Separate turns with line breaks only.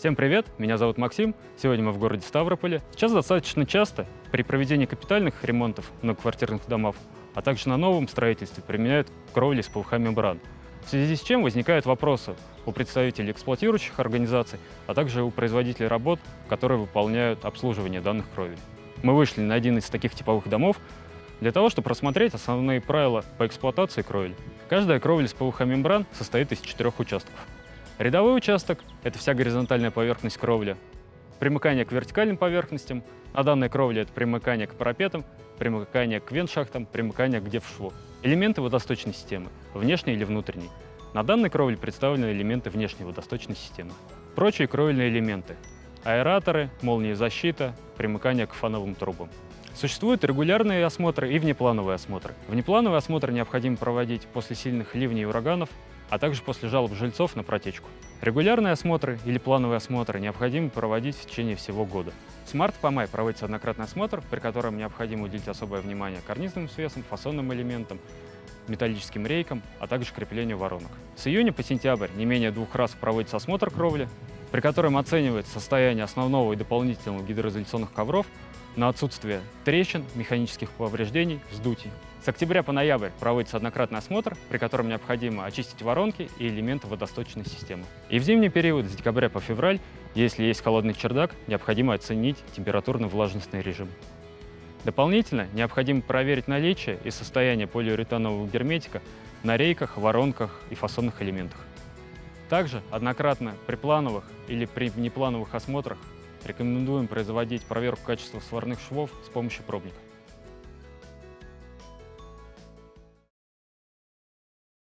Всем привет, меня зовут Максим, сегодня мы в городе Ставрополе. Сейчас достаточно часто при проведении капитальных ремонтов многоквартирных домов, а также на новом строительстве применяют кровли с ПВХ-мембран. В связи с чем возникают вопросы у представителей эксплуатирующих организаций, а также у производителей работ, которые выполняют обслуживание данных кровель. Мы вышли на один из таких типовых домов для того, чтобы рассмотреть основные правила по эксплуатации кровель. Каждая кровель с ПВХ-мембран состоит из четырех участков. Рядовой участок – это вся горизонтальная поверхность кровли. Примыкание к вертикальным поверхностям. На данной кровле это примыкание к парапетам, примыкание к вентшахтам, примыкание к девшву. Элементы водосточной системы – внешней или внутренней. На данной кровле представлены элементы внешней водосточной системы. Прочие кровельные элементы – аэраторы, молнии защита, примыкание к фановым трубам. Существуют регулярные осмотры и внеплановые осмотры. Внеплановый осмотр необходимо проводить после сильных ливней и ураганов, а также после жалоб жильцов на протечку. Регулярные осмотры или плановые осмотры необходимо проводить в течение всего года. С марта по май проводится однократный осмотр, при котором необходимо уделить особое внимание карнизным свесам, фасонным элементам, металлическим рейкам, а также креплению воронок. С июня по сентябрь не менее двух раз проводится осмотр кровли, при котором оценивается состояние основного и дополнительного гидроизоляционных ковров на отсутствие трещин, механических повреждений, вздутий. С октября по ноябрь проводится однократный осмотр, при котором необходимо очистить воронки и элементы водосточной системы. И в зимний период с декабря по февраль, если есть холодный чердак, необходимо оценить температурно-влажностный режим. Дополнительно необходимо проверить наличие и состояние полиуретанового герметика на рейках, воронках и фасонных элементах. Также однократно при плановых или при внеплановых осмотрах рекомендуем производить проверку качества сварных швов с помощью пробника.